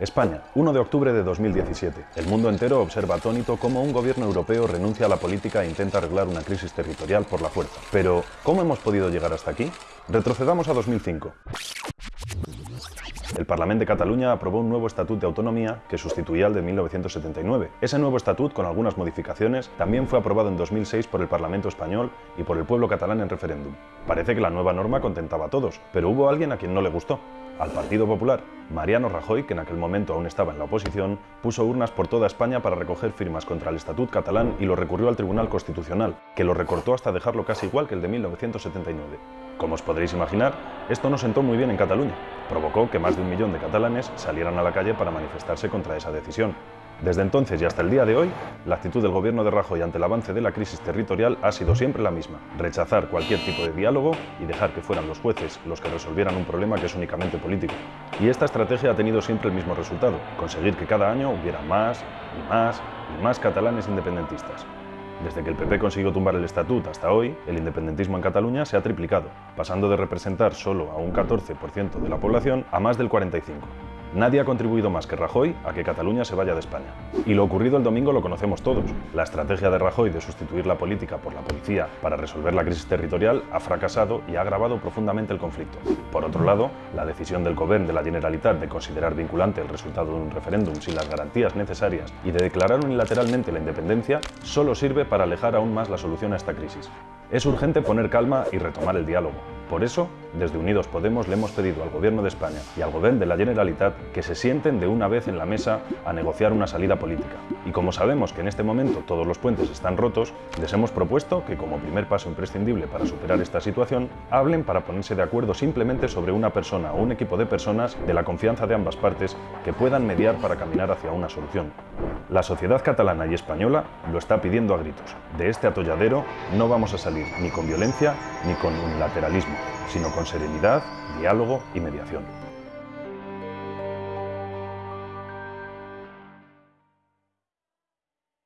España, 1 de octubre de 2017. El mundo entero observa atónito cómo un gobierno europeo renuncia a la política e intenta arreglar una crisis territorial por la fuerza. Pero, ¿cómo hemos podido llegar hasta aquí? Retrocedamos a 2005. El Parlamento de Cataluña aprobó un nuevo Estatut de Autonomía que sustituía al de 1979. Ese nuevo estatut, con algunas modificaciones, también fue aprobado en 2006 por el Parlamento español y por el pueblo catalán en referéndum. Parece que la nueva norma contentaba a todos, pero hubo alguien a quien no le gustó al Partido Popular. Mariano Rajoy, que en aquel momento aún estaba en la oposición, puso urnas por toda España para recoger firmas contra el Estatut catalán y lo recurrió al Tribunal Constitucional, que lo recortó hasta dejarlo casi igual que el de 1979. Como os podréis imaginar, esto no sentó muy bien en Cataluña. Provocó que más de un millón de catalanes salieran a la calle para manifestarse contra esa decisión. Desde entonces y hasta el día de hoy, la actitud del gobierno de Rajoy ante el avance de la crisis territorial ha sido siempre la misma, rechazar cualquier tipo de diálogo y dejar que fueran los jueces los que resolvieran un problema que es únicamente político. Y esta estrategia ha tenido siempre el mismo resultado, conseguir que cada año hubiera más y más y más catalanes independentistas. Desde que el PP consiguió tumbar el estatut hasta hoy, el independentismo en Cataluña se ha triplicado, pasando de representar solo a un 14% de la población a más del 45%. Nadie ha contribuido más que Rajoy a que Cataluña se vaya de España. Y lo ocurrido el domingo lo conocemos todos. La estrategia de Rajoy de sustituir la política por la policía para resolver la crisis territorial ha fracasado y ha agravado profundamente el conflicto. Por otro lado, la decisión del Gobierno de la Generalitat de considerar vinculante el resultado de un referéndum sin las garantías necesarias y de declarar unilateralmente la independencia solo sirve para alejar aún más la solución a esta crisis. Es urgente poner calma y retomar el diálogo. Por eso, desde Unidos Podemos le hemos pedido al Gobierno de España y al Gobierno de la Generalitat que se sienten de una vez en la mesa a negociar una salida política. Y como sabemos que en este momento todos los puentes están rotos, les hemos propuesto que como primer paso imprescindible para superar esta situación, hablen para ponerse de acuerdo simplemente sobre una persona o un equipo de personas de la confianza de ambas partes que puedan mediar para caminar hacia una solución. La sociedad catalana y española lo está pidiendo a gritos. De este atolladero no vamos a salir ni con violencia ni con unilateralismo, sino con serenidad, diálogo y mediación.